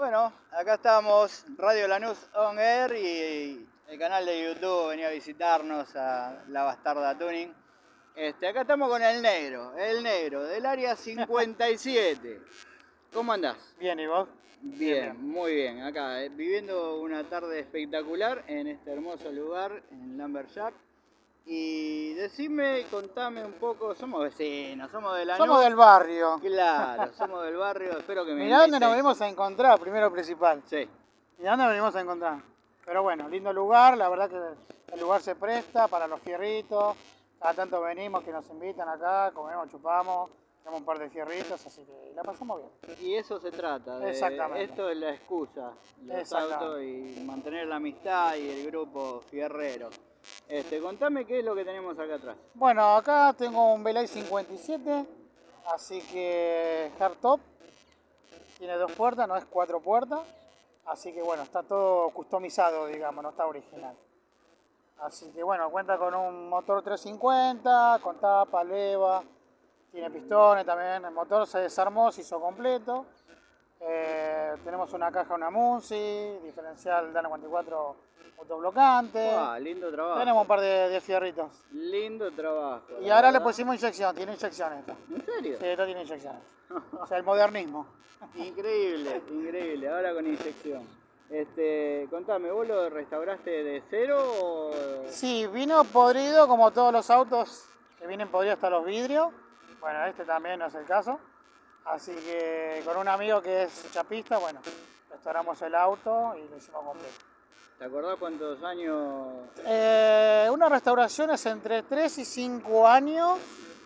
Bueno, acá estamos, Radio Lanús On Air y el canal de YouTube venía a visitarnos a La Bastarda Tuning. Este, acá estamos con el negro, el negro del área 57. ¿Cómo andás? Bien, ¿y vos? Bien, muy bien. Acá, eh, viviendo una tarde espectacular en este hermoso lugar, en Lamberjack. Y decime, contame un poco, somos vecinos, somos de la Somos del barrio. Claro, somos del barrio, espero que me Mirá dónde nos venimos a encontrar, primero principal. Sí, Mirá dónde nos venimos a encontrar. Pero bueno, lindo lugar, la verdad que el lugar se presta para los fierritos. Cada tanto venimos que nos invitan acá, comemos, chupamos, tenemos un par de fierritos, así que la pasamos bien. y eso se trata. de- Exactamente. Esto es la excusa, los autos y mantener la amistad y el grupo fierrero. Este, contame qué es lo que tenemos acá atrás. Bueno, acá tengo un Belay 57, así que hardtop. Tiene dos puertas, no es cuatro puertas. Así que bueno, está todo customizado, digamos, no está original. Así que bueno, cuenta con un motor 350, con tapa, leva, tiene pistones también. El motor se desarmó, se hizo completo. Eh, tenemos una caja, una Munsi, diferencial Dano 44 autoblocante. Ah, lindo trabajo. Tenemos un par de, de fierritos. Lindo trabajo. Y ahora le pusimos inyección, tiene inyección esta. ¿En serio? Sí, esto tiene inyecciones. O sea, el modernismo. Increíble, increíble. Ahora con inyección. Este, contame, ¿vos lo restauraste de cero o...? Sí, vino podrido como todos los autos que vienen podridos hasta los vidrios. Bueno, este también no es el caso. Así que con un amigo que es chapista, bueno, restauramos el auto y lo hicimos completo. ¿Te acordás cuántos años? Eh, una restauración es entre 3 y 5 años.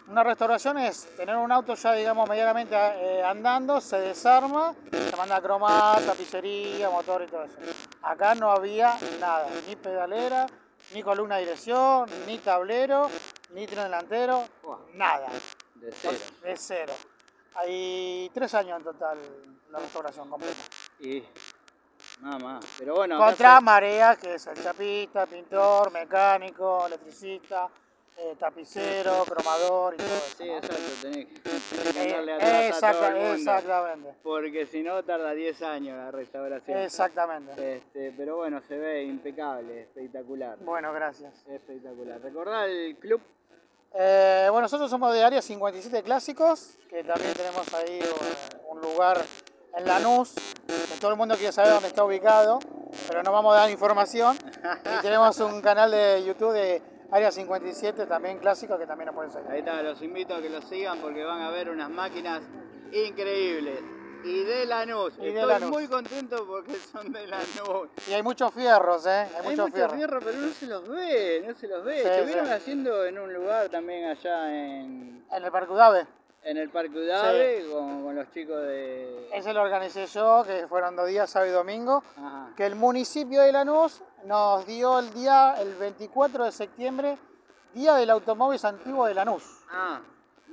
Una restauración es tener un auto ya, digamos, medianamente eh, andando, se desarma, se manda a cromar, tapicería, motor y todo eso. Acá no había nada, ni pedalera, ni columna de dirección, ni tablero, ni tren delantero, nada, De cero. de cero. Hay tres años en total la restauración completa. Y nada más. Pero bueno, Contra fue- Marea, que es el chapista, pintor, mecánico, electricista, eh, tapicero, cromador y todo eso. Sí, ¿no? exacto, tenés que, Eh, andarle atrás a exacta- todo el mundo. exactamente. Porque si no tarda 10 años la restauración. Exactamente. Este, pero bueno, se ve impecable, espectacular. Bueno, gracias. Espectacular. ¿Recordás el club? Eh, bueno, nosotros somos de Área 57 Clásicos, que también tenemos ahí un lugar en Lanús, que todo el mundo quiere saber dónde está ubicado, pero no vamos a dar información. Y tenemos un canal de YouTube de Área 57, también clásico, que también nos pueden seguir. Ahí está, los invito a que los sigan porque van a ver unas máquinas increíbles. Y de Lanús. Y de Estoy Lanús. muy contento porque son de Lanús. Y hay muchos fierros, ¿eh? Hay, Hay muchos mucho fierros. fierro, pero no se los ve, no se los ve. Sí, Estuvieron sí. haciendo en un lugar también allá en, En el Parque Udave. en el Parque Udave con, con los chicos de... Ese lo organicé yo, que fueron dos días, sábado y domingo. Ajá. Que el municipio de Lanús nos dio el día, el 24 de septiembre, Día del Automóvil Antiguo de Lanús. Ah,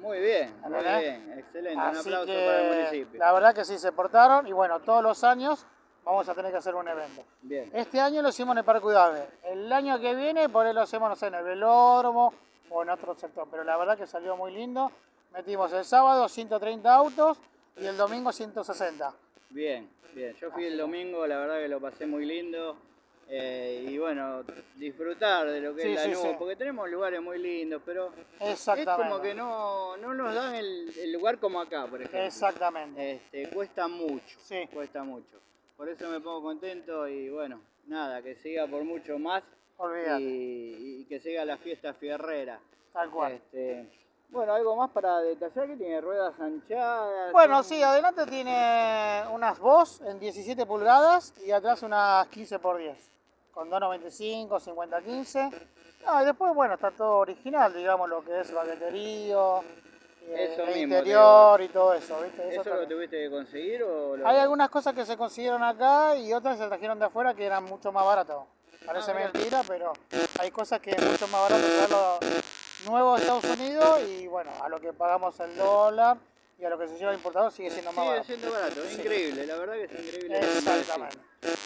muy bien, muy bien, excelente. un Así aplauso que para el municipio. la verdad que sí se portaron y bueno, todos los años vamos a tener que hacer un evento. Bien. Este año lo hicimos en el Parque Udave. El año que viene por ahí lo hacemos, no sé, en el velódromo o en otro sector. Pero la verdad que salió muy lindo. Metimos el sábado 130 autos y el domingo 160. Bien, bien. Yo fui el domingo, la verdad que lo pasé muy lindo. Eh, y bueno, disfrutar de lo que Sí, es la sí, luz, sí. porque tenemos lugares muy lindos, pero es como que no, no nos dan el, el lugar como acá, por ejemplo. Exactamente. Este, cuesta mucho, Sí. cuesta mucho. Por eso me pongo contento y bueno, nada, que siga por mucho más y, y que siga la fiesta fierrera. Tal cual. Este, bueno, algo más para detallar que tiene ruedas anchadas. Bueno, sí, adelante tiene unas Boss en 17 pulgadas y atrás unas 15 por 10 con 295, 50, 15. No, y después, bueno, está todo original, digamos, lo que es baqueterío, eh, Eso el mismo, interior y todo eso, ¿viste? Eso ¿Eso lo tuviste que conseguir o lo... Hay algunas cosas que se consiguieron acá y otras se trajeron de afuera que eran mucho más baratas. Parece Ah, mentira, pero hay cosas que es mucho más barato traerlo nuevo de Estados Unidos y bueno, a lo que pagamos el dólar y a lo que se lleva el importador sigue siendo más Sigue barato. siendo barato, Sí. increíble, la verdad que es increíble. Exactamente.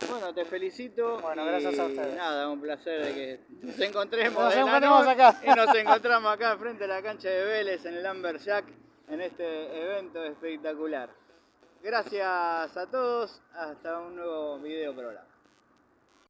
Bueno, te felicito. Bueno, gracias a ustedes. Nada, un placer de que nos encontremos. Nos noche acá. Y nos encontramos acá frente a la cancha de Vélez en el Amberjack en este evento espectacular. Gracias a todos. Hasta un nuevo video programa.